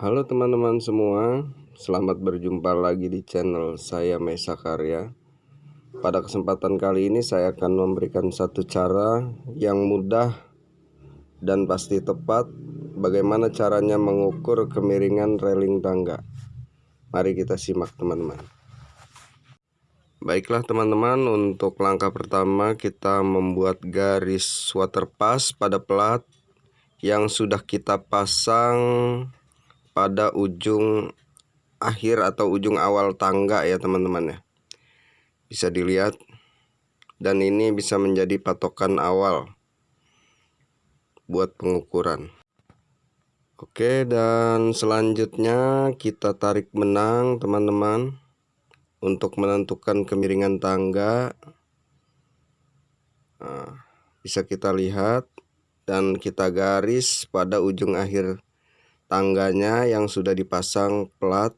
Halo teman-teman semua, selamat berjumpa lagi di channel saya Mesa Karya. Pada kesempatan kali ini saya akan memberikan satu cara yang mudah dan pasti tepat bagaimana caranya mengukur kemiringan railing tangga. Mari kita simak teman-teman. Baiklah teman-teman, untuk langkah pertama kita membuat garis waterpass pada plat yang sudah kita pasang pada ujung akhir atau ujung awal tangga ya teman-teman ya. Bisa dilihat. Dan ini bisa menjadi patokan awal buat pengukuran. Oke dan selanjutnya kita tarik benang teman-teman untuk menentukan kemiringan tangga. Nah, bisa kita lihat dan kita garis pada ujung akhir tangganya yang sudah dipasang plat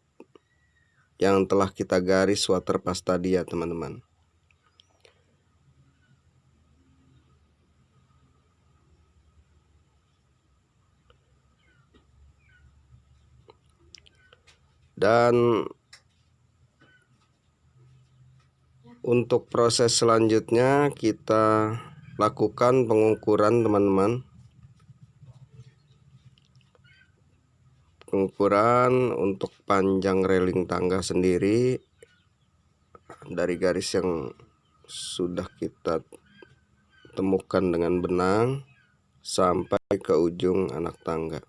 yang telah kita garis waterpass tadi ya teman-teman. Dan untuk proses selanjutnya kita lakukan pengukuran teman-teman pengukuran untuk panjang railing tangga sendiri dari garis yang sudah kita temukan dengan benang sampai ke ujung anak tangga.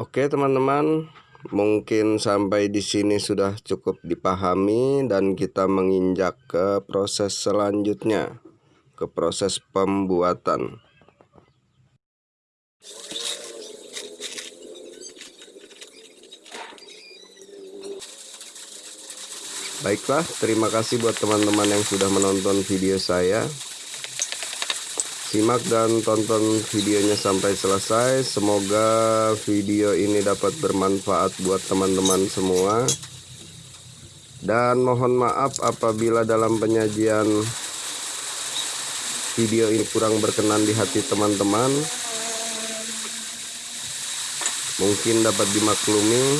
Oke teman-teman Mungkin sampai di sini sudah cukup dipahami dan kita menginjak ke proses selanjutnya, ke proses pembuatan. Baiklah, terima kasih buat teman-teman yang sudah menonton video saya. Simak dan tonton videonya sampai selesai. Semoga video ini dapat bermanfaat buat teman-teman semua. Dan mohon maaf apabila dalam penyajian video ini kurang berkenan di hati teman-teman. Mungkin dapat dimaklumi.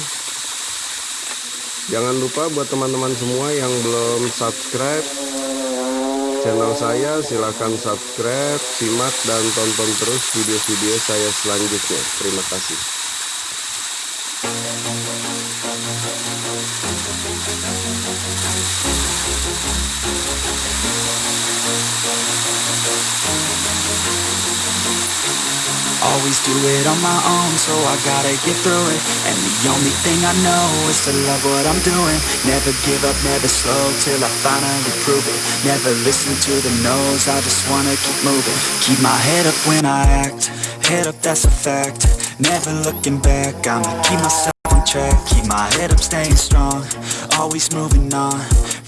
Jangan lupa buat teman-teman semua yang belum subscribe channel saya silahkan subscribe simak dan tonton terus video-video saya selanjutnya. Terima kasih Always do it on my own, so I gotta get through it. And the only thing I know is to love what I'm doing. Never give up, never slow, till I finally prove it. Never listen to the no's, I just wanna keep moving. Keep my head up when I act, head up that's a fact. Never looking back, I'ma keep myself on track. Keep my head up, staying strong, always moving on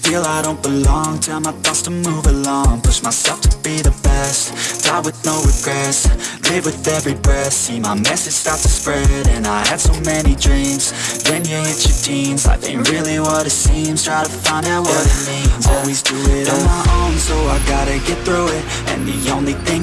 Feel I don't belong, tell my thoughts to move along. Push myself to be the best, die with no regrets. Live with every breath, see my message start to spread And I had so many dreams, then you hit your teens. Life ain't really what it seems, try to find out what it means. Always do it on my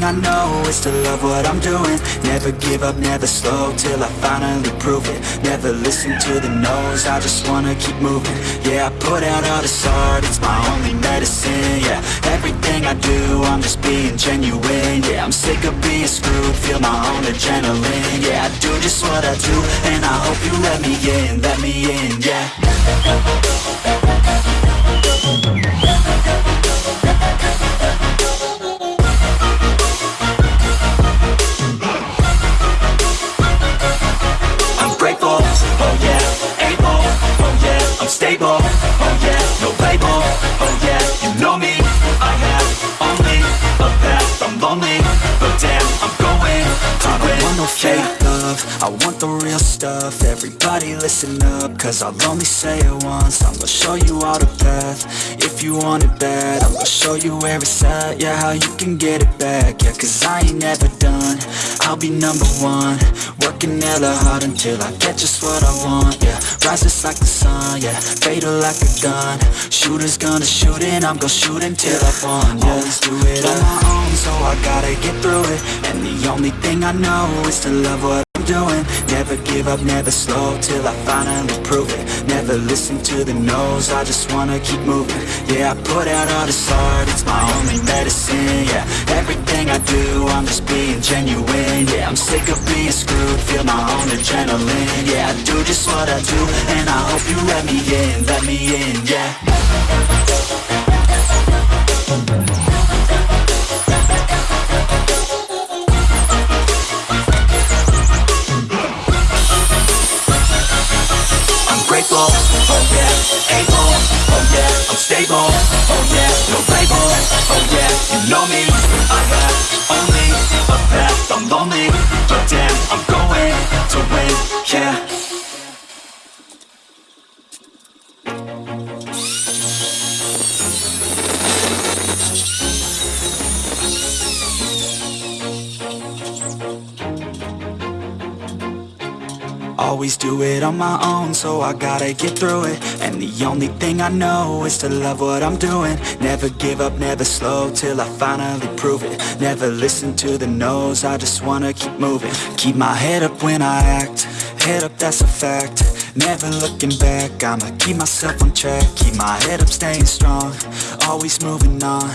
I know is to love what I'm doing. Never give up, never slow, till I finally prove it. Never listen to the no's, I just wanna keep moving. Yeah, I put out all this art, it's my only medicine, yeah. Everything I do, I'm just being genuine, yeah. I'm sick of being screwed feel my own adrenaline Yeah, I do just what I do And I hope you let me in, let me in, yeah lonely, but damn, I'm no fake love. I want the real stuff. Everybody listen up Cause I'll only say it once. I'm gonna show you all the path. If you want it bad I'm gonna show you where it's at. Yeah, how you can get it back. Yeah, cause I ain't never done. I'll be number one Working hella hard until I get just what I want, yeah. Rises like the sun, yeah. Fatal like a gun. Shooters gonna shoot and I'm gonna shoot until I fall, yeah. Always do it on my own, so I gotta get through it. And the only thing I know is to love what I'm doing. Never give up, never slow, till I finally prove it. Never listen to the no's, I just wanna keep moving. Yeah, I put out all this art, it's my only medicine, yeah. Everything I do, I'm just being genuine, yeah. I'm sick of being screwed, feel my own adrenaline. Yeah, I do just what I do, and I hope you let me in, let me in, yeah. Oh oh yeah, I'm stable, oh yeah, no label, oh yeah, you know me, I have only a path, I'm lonely, to wait, yeah. Do it on my own, so I gotta get through it. And the only thing I know is to love what I'm doing. Never give up, never slow, till I finally prove it. Never listen to the no's, I just wanna keep moving. Keep my head up when I act, head up that's a fact. Never looking back, I'ma keep myself on track. Keep my head up, staying strong, always moving on.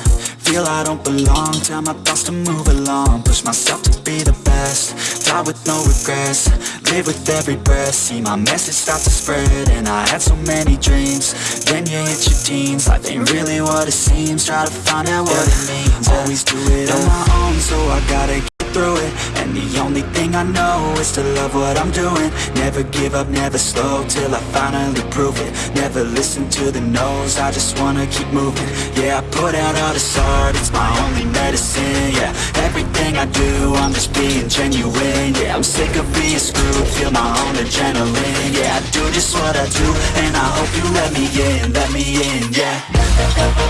Feel I don't belong, tell my thoughts to move along. Push myself to be the best, die with no regrets Live with every breath, see my message start to spread And I had so many dreams, then you hit your teens Life ain't really what it seems, try to find out what it means. Always do it on my own, so I gotta through it. And the only thing I know is to love what I'm doing. Never give up, never slow, till I finally prove it. Never listen to the no's, I just wanna keep moving. Yeah, I put out all this art, it's my only medicine, yeah. Everything I do, I'm just being genuine Yeah, I'm sick of being screwed, feel my own adrenaline Yeah, I do just what I do, and I hope you let me in, let me in, yeah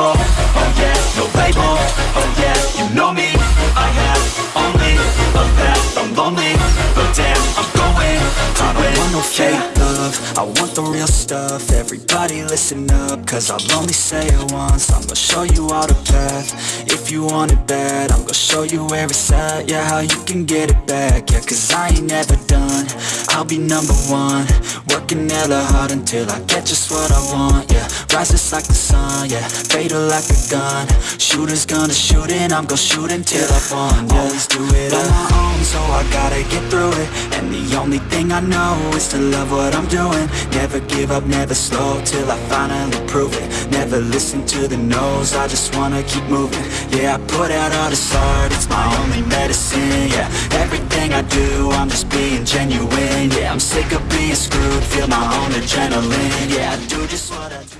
I'm oh yeah, no label, oh yeah, you know me, I have only a path, I'm lonely, but damn, I'm going. To I don't want no fake love, I want the real stuff, everybody listen up, cause I'll only say it once, I'm gonna show you all the path, if you want it bad, I'm gonna show you where it's at, yeah, how you can get it back, yeah, cause I ain't never done, I'll be number one, working hella hard until I get just what I want, yeah. Rises like the sun, yeah. Fatal like a gun. Shooters gonna shoot and I'm gonna shoot until I fall, yeah. Always do it on my own, so I gotta get through it. And the only thing I know is to love what I'm doing. Never give up, never slow, till I finally prove it. Never listen to the no's, I just wanna keep moving. Yeah, I put out all this art, it's my only medicine, yeah I do, I'm just being genuine. Yeah, I'm sick of being screwed, feel my own adrenaline. Yeah, I do just what I do